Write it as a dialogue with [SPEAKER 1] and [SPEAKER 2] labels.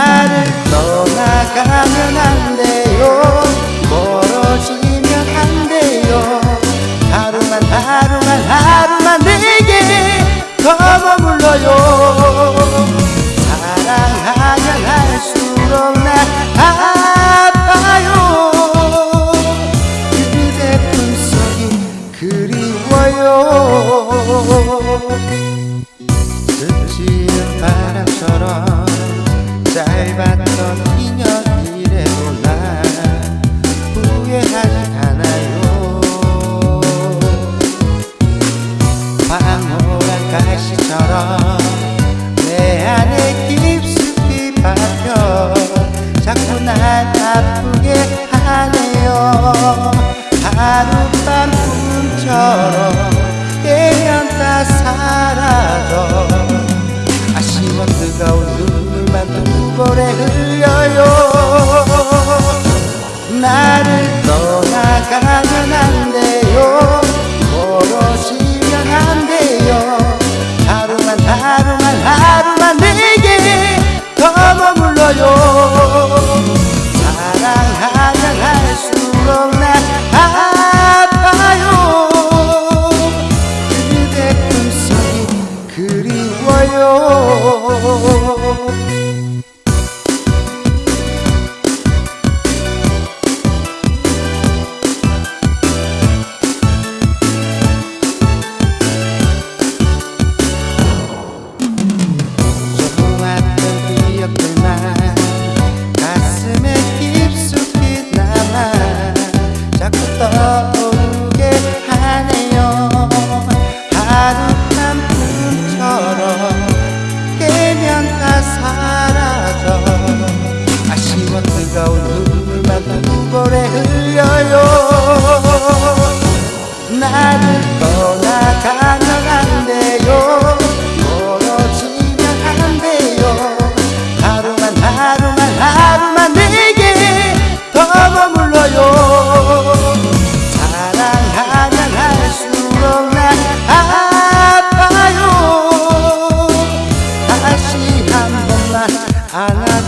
[SPEAKER 1] 나를 떠나가면 안 돼요. 멀어지면 안 돼요. 하루만 하루만 하루만 내게 더 머물러요. 사랑하면 할수록 나 아파요. 그대 품속이 그리워요. 그 스치는 바람처럼 짧았던 인연이래도 나 후회하지 않아요. 방울한 가시처럼 내 안에 깊숙이 박혀 자꾸 날 아프게 하네요. 하룻밤 꿈처럼 흘려요 나를 떠나가면 안 돼요. 멀어지면 안 돼요. 하루만 하루만 하루만 내게 더 머물러요. 사랑하면 할수록 나 아파요. 그대 꿈속이 그리워요. 나를 떠나가면 안 돼요. 멀어지면 안 돼요. 하루만 하루만 하루만 내게 더 머물러요. 사랑하면 할수록 난 아파요. 다시 한 번만 안아